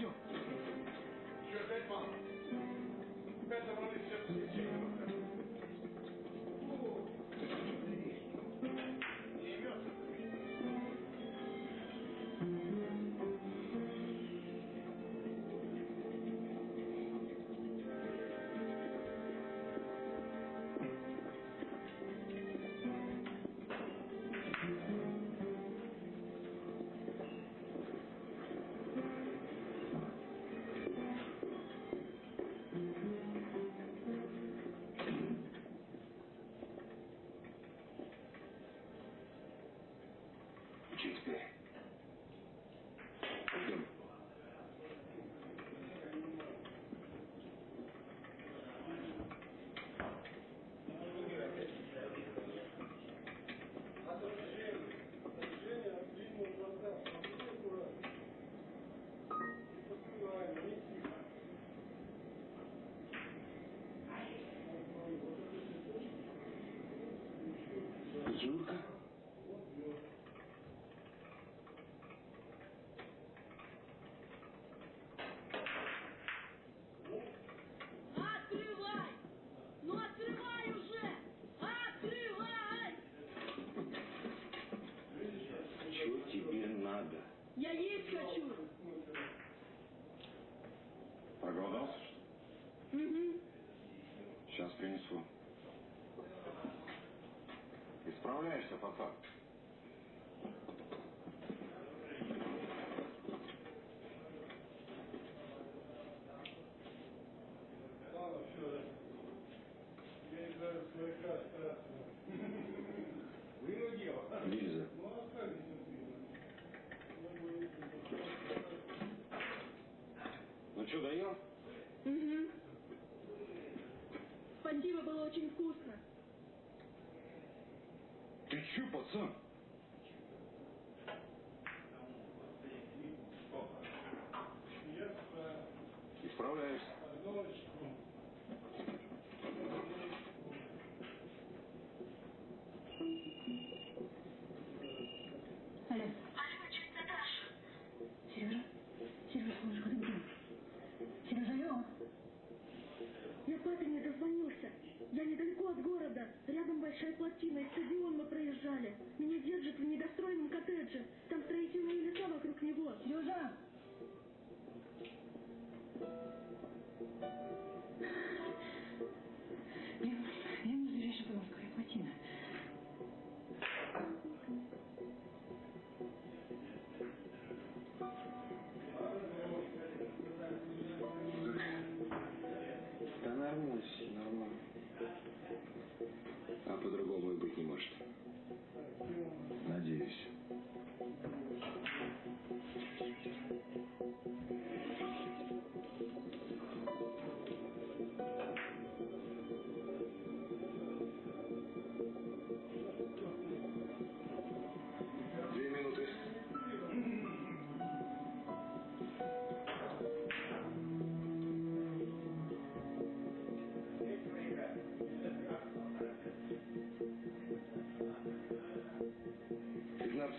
Je vais pas. Avant les. Проголодался, что ли? Угу. Сейчас принесу. Исправляешься, пацан? Какой не дозвонился? Я недалеко от города. Рядом большая плотина, и стадион мы проезжали. Меня держат в недостроенном коттедже. Там строительные леса вокруг него. Южа,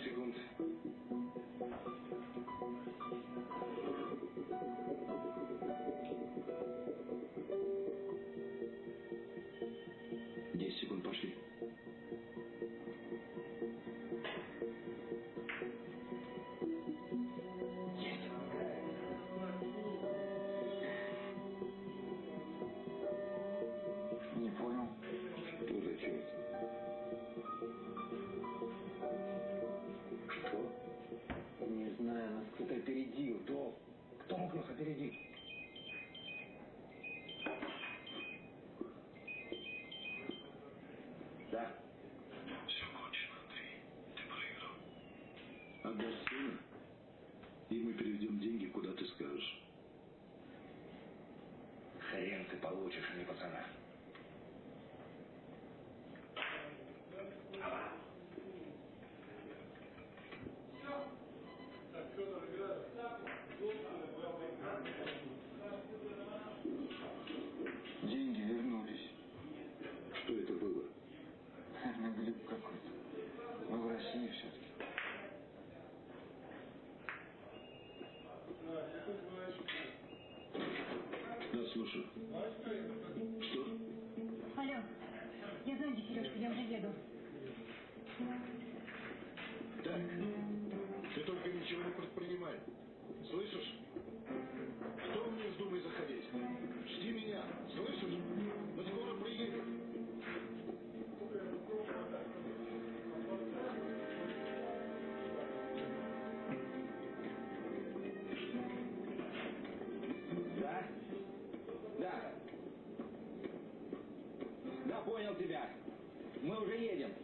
segundo. Теперь мы переведем деньги, куда ты скажешь. Хрен ты получишь, а не пацана. Мы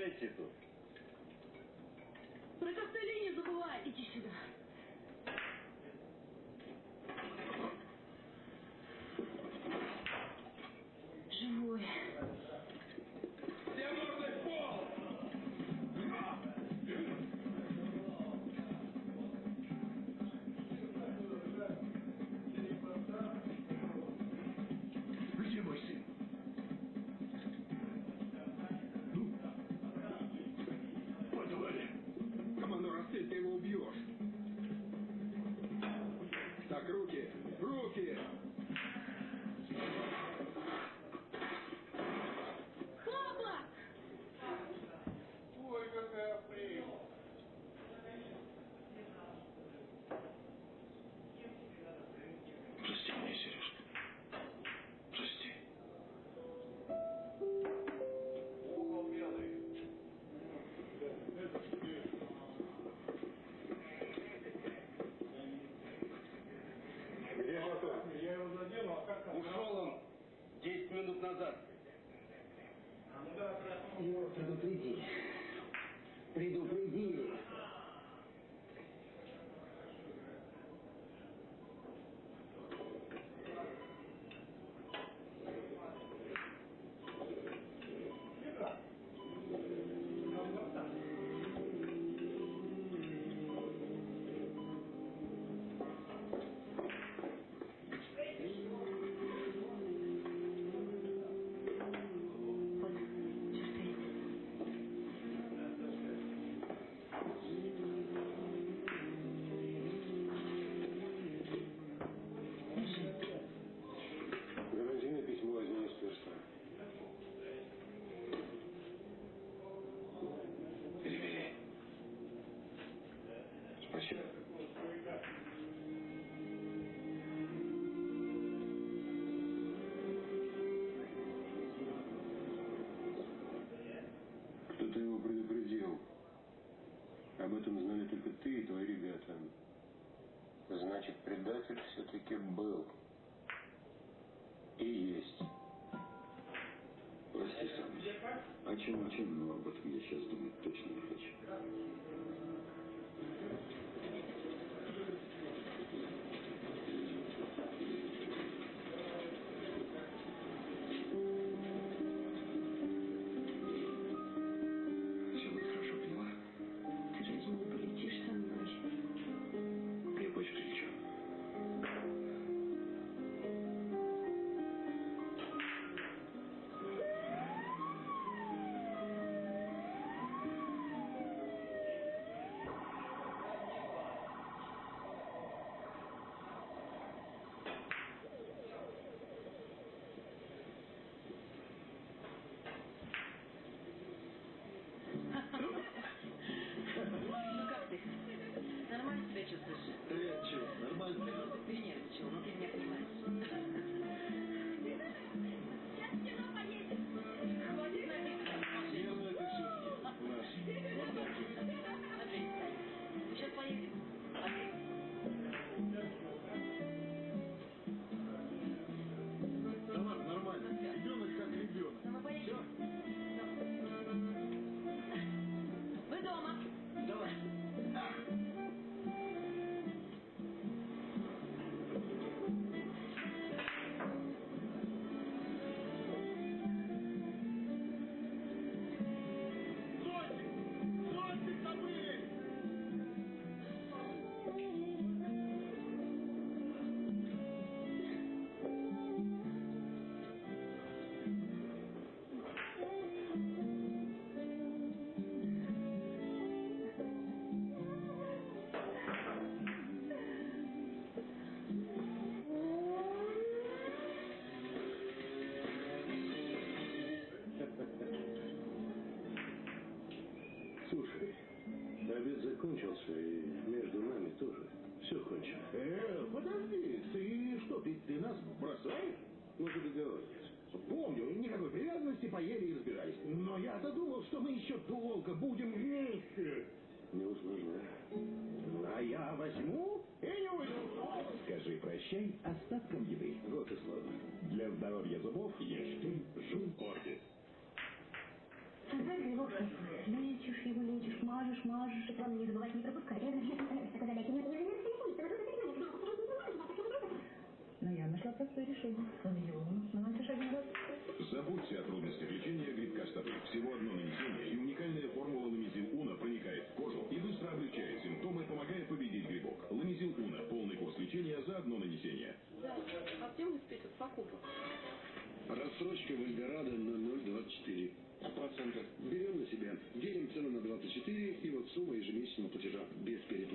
Не скучайте тут. Про костыли не забывай! Иди сюда! если ты его убьешь. Так, руки, руки! и ты, и твои ребята. Значит, предатель все-таки был. И есть. Прости сам. О а чем, о чем, но об этом я сейчас думать точно не хочу. Мы же договорились. Помню, никакой привязанности, поели и разбирались. Но я-то думал, что мы еще долго будем вместе. Не усложняй. А я возьму и не уйду. Скажи прощай остаткам еды. Вот и славно. Для здоровья зубов ешьте жум орбит. Создатель его лечишь его, лечишь, мажешь, мажешь. И главное, не забывать не пропускать. Но я нашла простое решение. Забудьте о трудностях лечения грибка стопы. Всего одно нанесение, и уникальная формула ламизин Уна проникает в кожу и быстро облегчает симптомы, помогая победить грибок. Ламизин Уна. Полный курс лечения за одно нанесение. Да, а где мы список покупок? Рассрочка в Эльдорадо на 0,24. Процентов. Берем на себя. Делим цену на 24, и вот сумма ежемесячного платежа. Без переплаты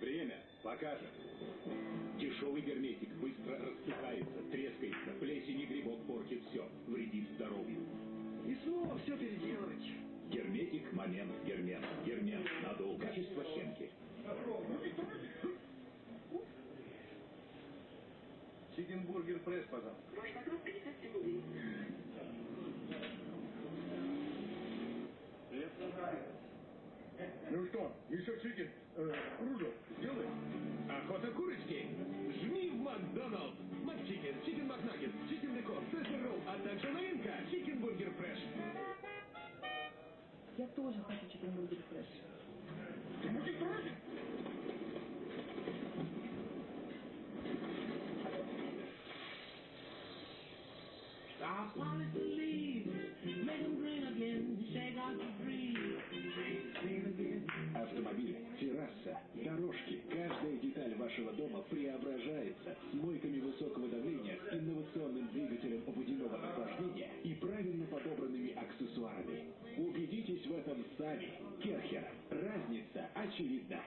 Время. Покажет. Дешевый герметик быстро рассыпается, трескается, плесень и грибок портит все, вредит здоровью. И снова все переделывать. Герметик, момент, гермет. Гермет, надул. Качество Хенки. Чикенбургер пресс, пожалуйста. Что, еще чикен? Э, кружок сделай? Охота курочки? Жми в Макдоналдс. Макчикен, чикен Макнаггет, чикен декор, сесер ролл, а также новинка Чикен Бургер Фреш. Я тоже хочу чикенбургер фреш. Ты будешь против? Wanna believe, make them green again, shake out the dream. Автомобиль, терраса, дорожки, каждая деталь вашего дома преображается с мойками высокого давления, инновационным двигателем водяного охлаждения и правильно подобранными аксессуарами. Убедитесь в этом сами. Керхер. Разница очевидна.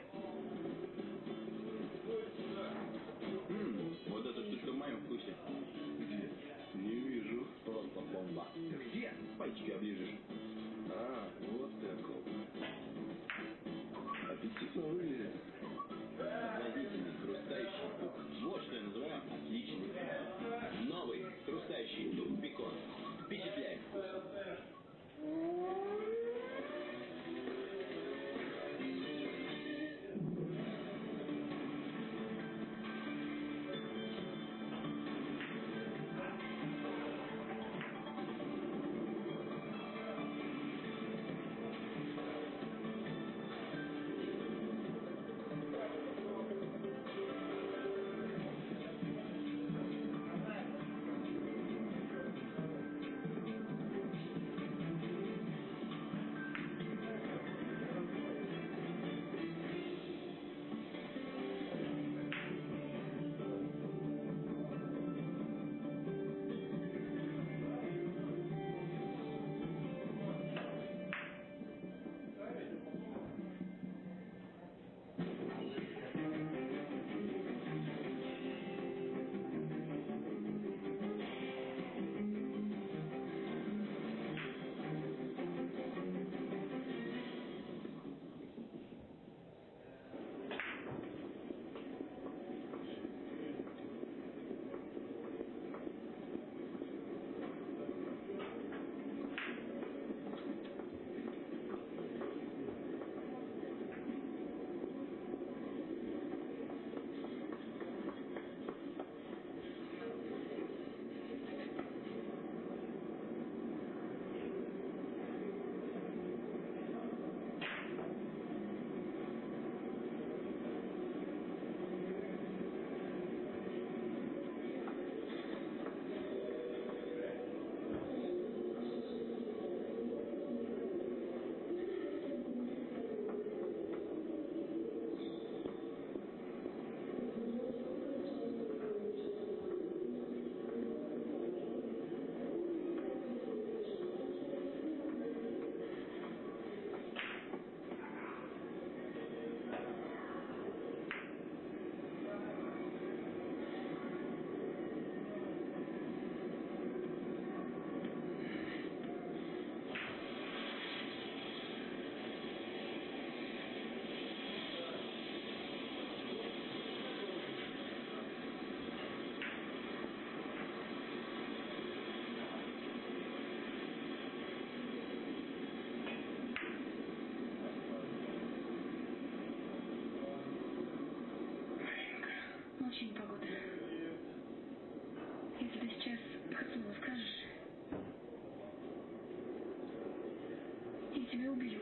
Вообще непогода. Если ты сейчас слово скажешь, я тебя убью.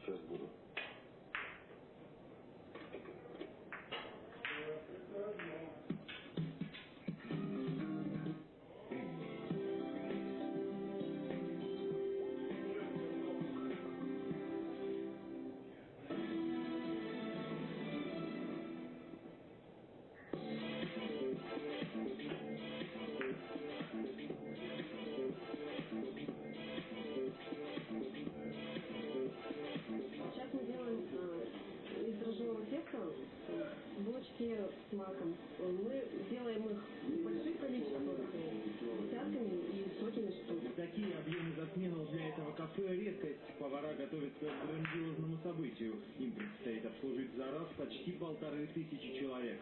Сейчас буду. Тысячи человек.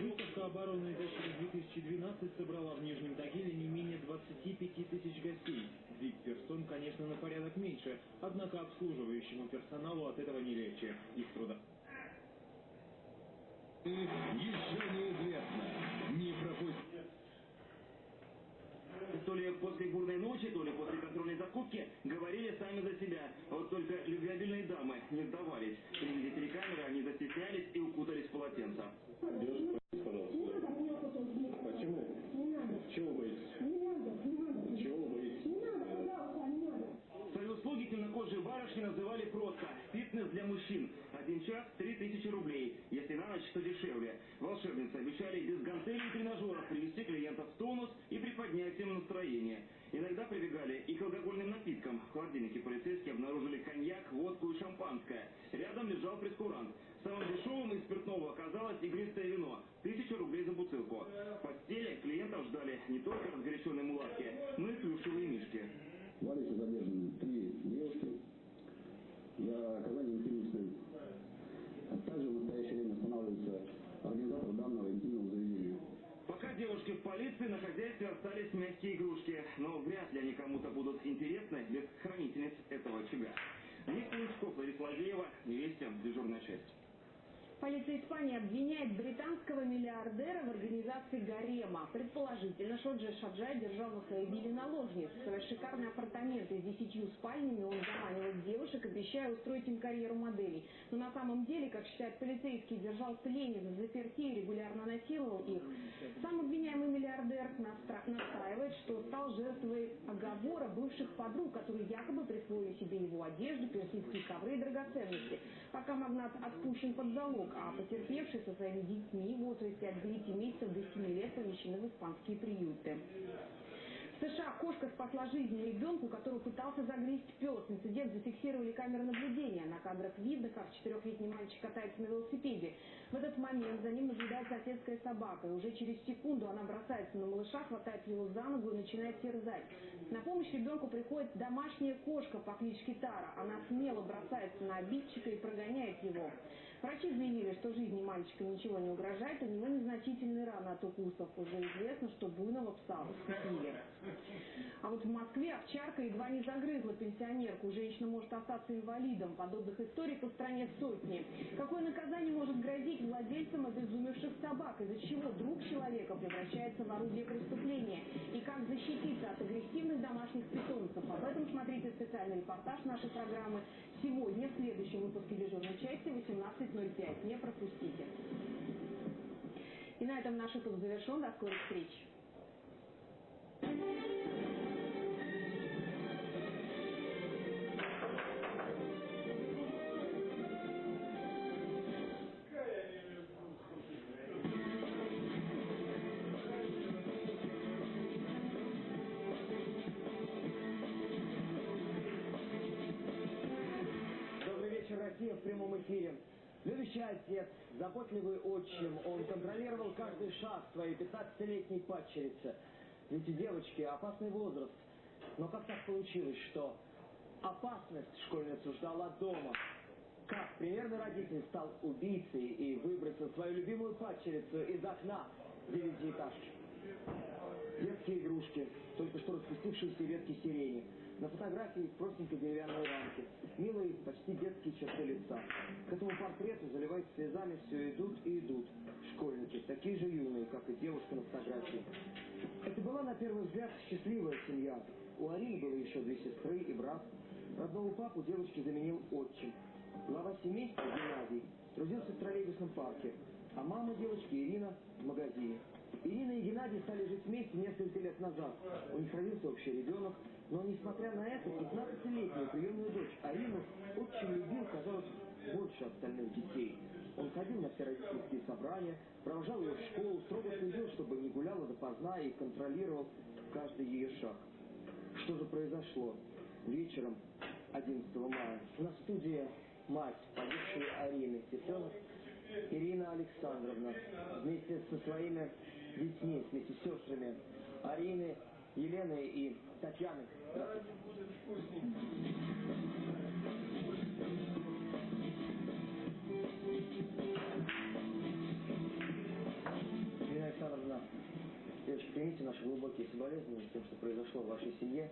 Выставка обороны дочери 2012 собрала в Нижнем Тагиле не менее 25 тысяч гостей. Вид персон, конечно, на порядок меньше, однако обслуживающему персоналу от этого не легче. Их труда Еще неизвестно. Не пропусти. То ли после бурной ночи, то ли после контрольной закупки говорили сами за себя. Вот только любвеобильные дамы не сдавались. При виде телекамеры они застеснялись и укутались в полотенца. Почему? Чего вы боитесь? Чего вы боитесь? Свои услуги темнокожие барышни называли просто «фитнес для мужчин». Один час – три тысячи рублей. Если на ночь, то дешевле. Волшебницы обещали без гантелей и тренажеров привести клиентов в тонус и приподнять им настроение. Иногда прибегали и к алкогольным напиткам. В холодильнике полицейские обнаружили коньяк, водку и шампанское. Рядом лежал прескурант. Самым дешевым из спиртного оказалось игристое вино. Тысяча рублей за бутылку. В постели клиентов ждали не только разгоряченные мулатки, но и плюшевые мишки. В Алексе задержаны три девушки за оказание интимных Также в настоящее время устанавливается организатор данного интимного заведения. Пока девушки в полиции, на хозяйстве остались мягкие игрушки. Но вряд ли они кому-то будут интересны без хранительниц этого очага. Ник Лучков, Лариса Ладеева, Вести, дежурная часть. Полиция Испании обвиняет британского миллиардера в организации гарема. Предположительно, Шоджи Шаджай держал на своей вилле наложниц. В свои шикарные апартаменты с десятью спальнями он заманивал девушек, обещая устроить им карьеру моделей. Но на самом деле, как считают полицейские, держал пленниц в заперти и регулярно насиловал их. Сам обвиняемый миллиардер настаивает, что стал жертвой оговора бывших подруг, которые якобы присвоили себе его одежду, персидские ковры и драгоценности. Пока магнат отпущен под залог, а потерпевшие со своими детьми в возрасте от 9 месяцев до 7 лет помещены в испанские приюты. США кошка спасла жизнь ребенку, которого пытался загрызть пес. Инцидент зафиксировали камеры наблюдения. На кадрах видно, как четырехлетний мальчик катается на велосипеде. В этот момент за ним наблюдает соседская собака. И уже через секунду она бросается на малыша, хватает его за ногу и начинает терзать. На помощь ребенку приходит домашняя кошка по кличке Тара. Она смело бросается на обидчика и прогоняет его. Врачи заявили, что жизни мальчика ничего не угрожает, у него незначительные раны от укусов. Уже известно, что буйного пса укусили. А вот в Москве овчарка едва не загрызла пенсионерку. Женщина может остаться инвалидом. Подобных историй по стране сотни. Какое наказание может грозить владельцам обезумевших собак? Из-за чего друг человека превращается в орудие преступления? И как защититься от агрессивных домашних питомцев? Об этом смотрите специальный репортаж нашей программы сегодня в следующем выпуске дежурной части часов. Не пропустите. И на этом наш выпуск завершен. До скорых встреч. Россия в прямом эфире. Любящий отец, заботливый отчим, он контролировал каждый шаг своей 15-летней падчерицы. Ведь девочки опасный возраст. Но как так получилось, что опасность школьницу ждала дома? Как примерный родитель стал убийцей и выбросил свою любимую падчерицу из окна девятиэтажки? Детские игрушки, только что распустившиеся ветки сирени. На фотографии в простенькой деревянной рамке. Милые, почти детские черты лица. К этому портрету, заливаясь слезами, все идут и идут. Школьники, такие же юные, как и девушка на фотографии. Это была, на первый взгляд, счастливая семья. У Арины было еще две сестры и брат. Родного папу девочки заменил отчим. Глава семейства Геннадий трудился в троллейбусном парке, а мама девочки Ирина в магазине. Ирина и Геннадий стали жить вместе несколько лет назад. У них родился общий ребенок, но несмотря на это, 15-летнюю приемную дочь Арину отчим любил, казалось, больше остальных детей. Он ходил на все родительские собрания, провожал ее в школу, строго следил, чтобы не гуляла допоздна и контролировал каждый ее шаг. Что же произошло? Вечером 11 мая на студии мать погибшей Арины, сестренок Ирина Александровна, вместе со своими детьми, вместе с сестрами Арины, Еленой и Татьяной. Ирина Александровна, девочки, примите наши глубокие соболезнования тем, что произошло в вашей семье.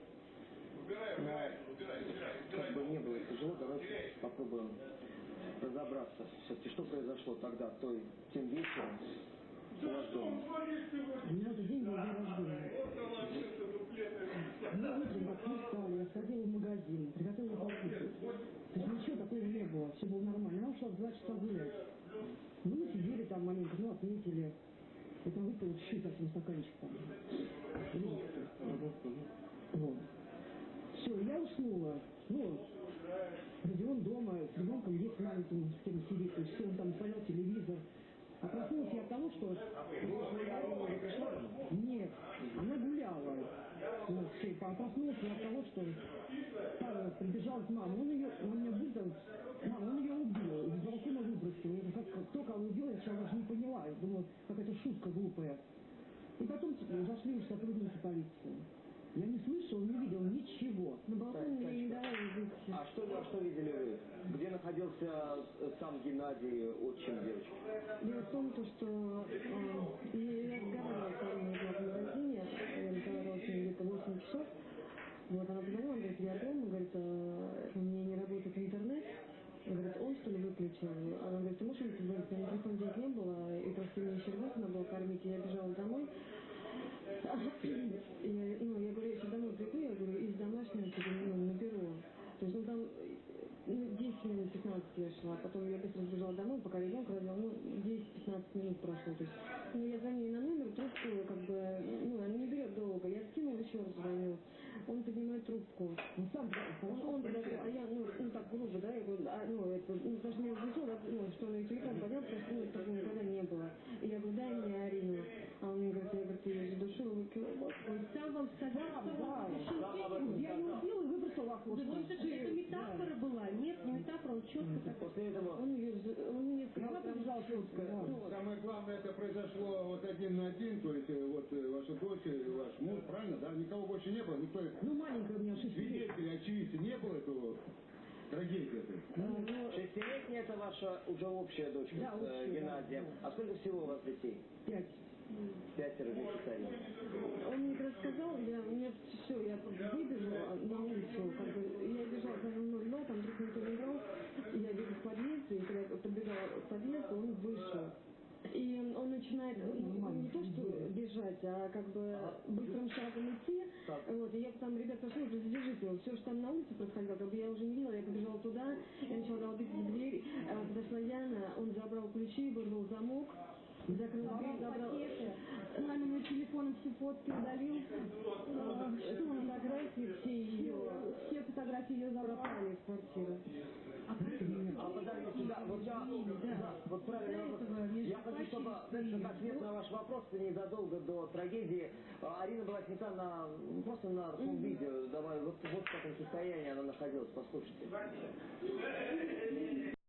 Но, как бы не было тяжело, давайте попробуем разобраться все-таки, что произошло тогда, той, тем вечером меня этот день был день рождения. Мы утром как мы встали, я сходила в магазин, приготовила покушать. То есть ничего такого не было, все было нормально. Она ушла в два часа гулять. Ну, мы сидели там маленько, ну, отметили. Я там выпила чуть-чуть. Вот. Все, я уснула. Ну, Родион дома, с ребенком есть маленьким, с кем сидит, то есть все, он там смотрел телевизор. А проснулась я от того, что... Нет, она гуляла. Вот, все, а проснулась я от того, что Павел прибежал к маме. Он ее, он меня выдал, мама, он ее убил, из балкона выбросил. Я как, кто кого убил, я даже не поняла. Я думала, какая-то шутка глупая. И потом зашли уже сотрудники полиции. Я не слышал, не видел ничего. На балконе мне не выйти. А что, а что видели вы? Где находился э, сам Геннадий, отчим девочки? Дело в том, то, что э, я разговаривала с Ариной в магазине, я разговаривала с ней где-то 8 часов. Вот, она позвонила, говорит, я дома, говорит, э, у меня не работает интернет. Говорит, он что ли выключил? Она говорит, ты можешь? У меня телефон денег не было, и просто мне еще надо было кормить, и я бежала домой. Я, ну, я говорю, я сейчас домой приду, я говорю, из домашнего тебе ну, наберу. То есть, ну, там ну, 10 минут, 15 я шла, потом я быстро сбежала домой, пока ребенка родила, ну, 10-15 минут прошло. То есть, ну, я звоню на номер, трубку, как бы, ну, она не берет долго. Я скинула, еще раз звоню. Он поднимает трубку. Ну, сам, он, он а я, ну, ну, так грубо, да, я говорю, а, ну, это, ну, даже не да, ну, что он ее телефон поднял, потому что, ну, такого никогда не было. И я говорю, дай мне Арину. А он мне говорит, я, говорю, ты ее задушила. Он сам вам сказал, что вам Я не убила и выбросила в окошко. Да, это, это метафора была, нет, не метафора, он четко. После этого... Он ее, он мне сказал, Она побежала шутка. Самое главное, это произошло вот один на один, то есть э, вот э, ваша дочь, и ваш муж, правильно, да? Никого больше не было, никто Ну, маленькая у меня свидетелей, очевидцев не было этого трагедии этой. Шестилетняя это ваша уже общая дочка Да, с э, общая, Геннадием. да. А сколько всего у вас детей? Пять. Пятеро вместе. Он мне как раз сказал, я, меня все, я выбежала на улицу, как бы, я бежала за мной, но там вдруг никто не брал, я бегу в подъезд, и когда я подбегала к подъезду, он вышел. И он начинает ну, не то что бежать, а как бы быстрым шагом идти. Вот, и я там, ребят, прошу, уже задержите его. Все, что там на улице происходило, как бы я уже не видела, я побежала туда, я начала долбить в дверь, а, подошла Яна, он забрал ключи, вырвал замок, закрыл дверь, забрал маминым телефоном все фотки удалил, а, что фотографии все ее, все фотографии ее забрали. Из квартиры. А подождите, да, вот я, да, вот правильно, я хочу, чтобы, ответ на ваш вопрос, незадолго до трагедии, а, Арина была снята на, просто на видео, давай, вот, вот в каком состоянии она находилась, послушайте.